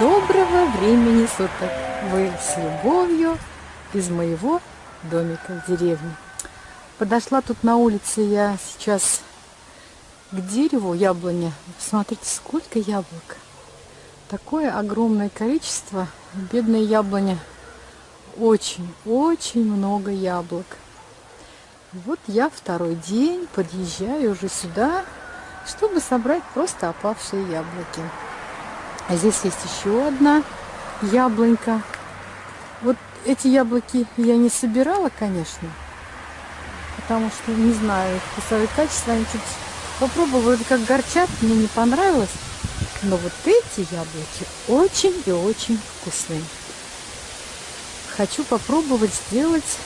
Доброго времени суток! Вы с любовью из моего домика в деревне. Подошла тут на улице я сейчас к дереву яблони. Посмотрите, сколько яблок. Такое огромное количество. Бедные яблони. Очень, очень много яблок. Вот я второй день подъезжаю уже сюда, чтобы собрать просто опавшие яблоки. А здесь есть еще одна яблонька. Вот эти яблоки я не собирала, конечно, потому что не знаю их вкусовые качества. Они чуть попробовала, как горчат, мне не понравилось. Но вот эти яблоки очень и очень вкусные. Хочу попробовать сделать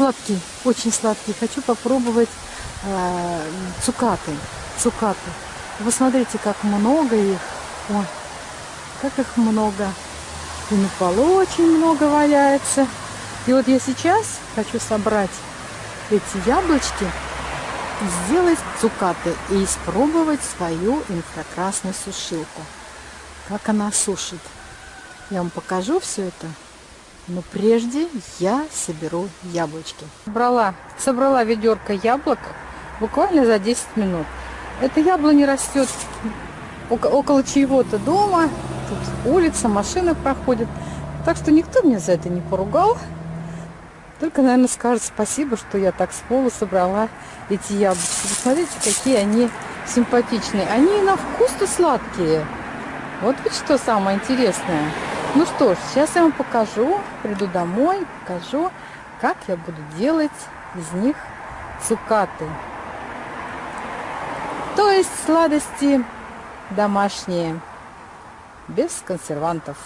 сладкий, очень сладкий. Хочу попробовать э, цукаты. Цукаты. Вы смотрите, как много их. Ой, как их много. И на полу очень много валяется. И вот я сейчас хочу собрать эти яблочки сделать цукаты и испробовать свою инфракрасную сушилку. Как она сушит. Я вам покажу все это. Но прежде я соберу яблочки. Собрала, собрала ведерко яблок буквально за 10 минут. Это яблоня растет около чьего-то дома. Тут улица, машины проходят. Так что никто меня за это не поругал. Только, наверное, скажет спасибо, что я так с пола собрала эти яблочки. Посмотрите, какие они симпатичные. Они на вкус-то сладкие. Вот ведь что самое интересное. Ну что ж, сейчас я вам покажу, приду домой, покажу, как я буду делать из них цукаты. То есть сладости домашние, без консервантов.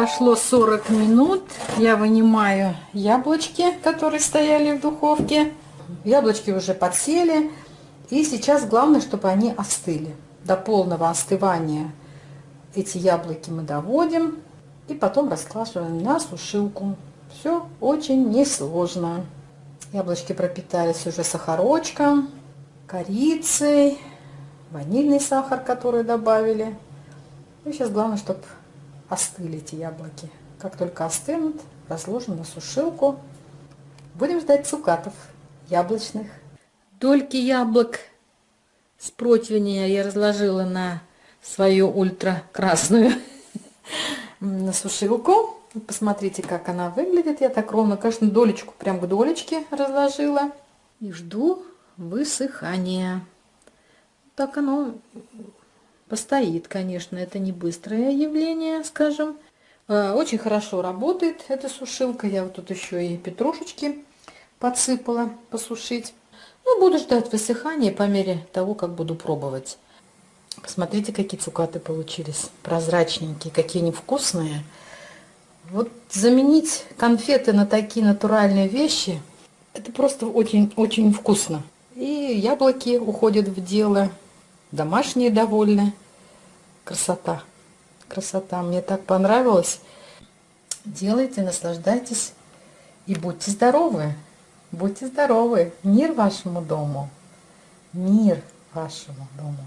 Прошло 40 минут. Я вынимаю яблочки, которые стояли в духовке. Яблочки уже подсели. И сейчас главное, чтобы они остыли. До полного остывания эти яблоки мы доводим и потом раскладываем на сушилку. Все очень несложно. Яблочки пропитались уже сахарочком, корицей, ванильный сахар, который добавили. И сейчас главное, чтобы остыли эти яблоки. Как только остынут, разложим на сушилку. Будем ждать цукатов яблочных. Дольки яблок с противня я разложила на свою ультра красную на сушилку. Посмотрите, как она выглядит. Я так ровно, конечно, долечку, прям к долечке разложила. И жду высыхания. Так оно постоит, конечно. Это не быстрое явление, скажем. А, очень хорошо работает эта сушилка. Я вот тут еще и петрушечки подсыпала посушить. Ну, буду ждать высыхания по мере того, как буду пробовать. Посмотрите, какие цукаты получились. Прозрачненькие, какие они вкусные. Вот заменить конфеты на такие натуральные вещи, это просто очень-очень вкусно. И яблоки уходят в дело. Домашние довольны. Красота. Красота. Мне так понравилось. Делайте, наслаждайтесь и будьте здоровы. Будьте здоровы. Мир вашему дому. Мир вашему дому.